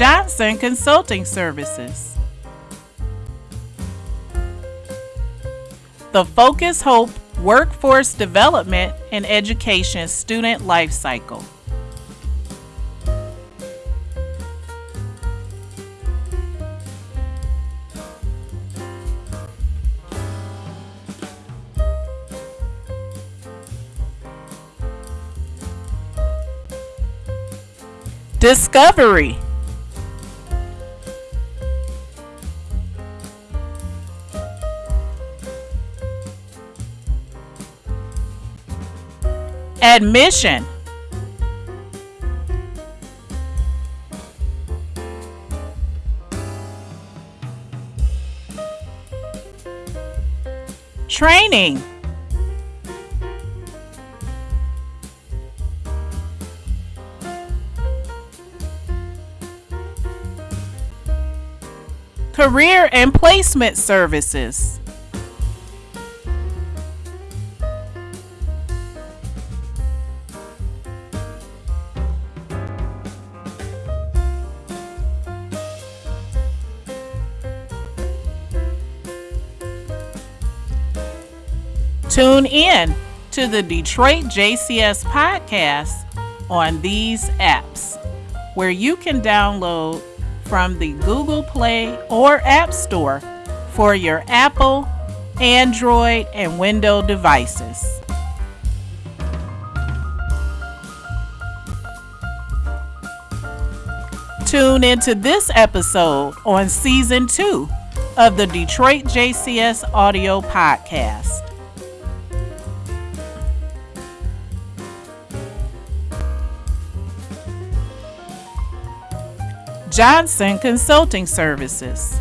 Johnson Consulting Services. The Focus Hope Workforce Development and Education Student Life Cycle. Discovery. Admission. Training. Career and Placement Services. Tune in to the Detroit JCS podcast on these apps where you can download from the Google Play or App Store for your Apple, Android, and Windows devices. Tune into this episode on season two of the Detroit JCS audio podcast. Johnson Consulting Services.